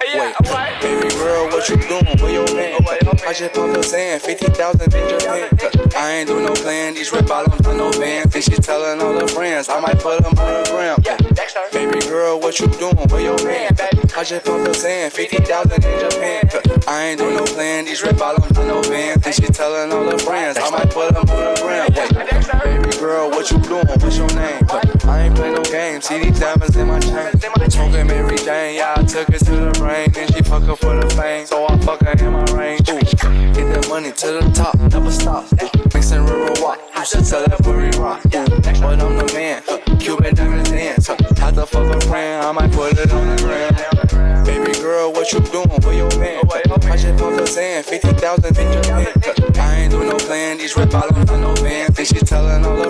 Wait, baby girl, what you doing? Where your man? I just popped up saying 50,000 in Japan. I ain't do no plan, these red bottoms on no bands. And she telling all her friends, I might put them on the gram. Baby girl, what you doing? Where your man? I just popped up saying 50,000 in Japan. I ain't do no plan, these red bottoms on no bands. And she telling all her friends, I might put them on the gram. Baby girl, what you doing? What's your name? I ain't play no games, see these diamonds in my chain. Smoking Mary Jane, yeah, I took it her for the fame, so I fuck her in my range. Ooh, get that money to the top, never stop. Ooh, mixing river walk, you should tell that booty rock. Ooh, but I'm the man, Cuban diamonds dance. Had to fuck a friend, I might put it on the gram. Baby girl, what you doing? Where your man? I just popped up saying 50,000 in Japan. I ain't do no plan, these red bottoms on no bands. Then she telling all her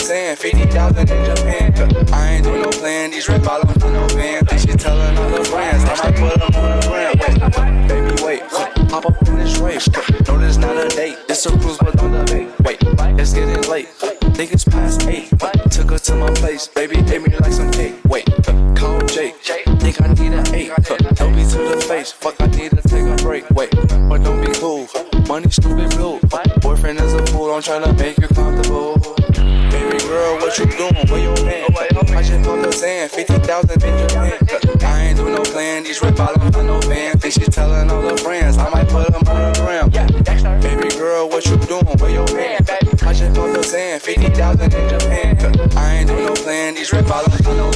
up saying 50,000 in Japan. I ain't doing no plan, these red bottoms on no bands. Then she telling all her friends, I might put them on the gram. Wait, baby, wait, hop up in this race. No, this not a date, it's a cruise, but don't debate. Wait, it's getting late. Think it's past eight. Took her to my place, baby, ate me like some cake. Wait, call Jake. Think I need an eight. Don't be to the face. Fuck, I need to take a break. Wait, but don't be cool. Money stupid blue. Boyfriend is a fool. I'm trying to make you comfortable. Where your man? I just popped up saying 50,000 in Japan. I ain't do no plan. These red bottoms on no bands. Think she telling all her friends. I might put them on the gram. Baby girl, what you doing? Where your man? I just popped up saying 50,000 in Japan. I ain't do no plan. These red bottoms on no